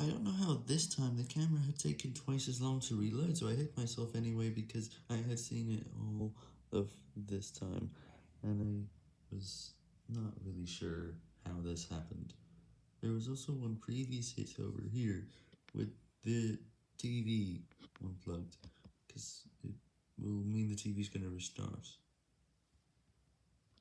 I don't know how this time the camera had taken twice as long to reload, so I hit myself anyway because I had seen it all of this time, and I was not really sure how this happened. There was also one previous hit over here with the TV unplugged, because it will mean the TV's gonna restart.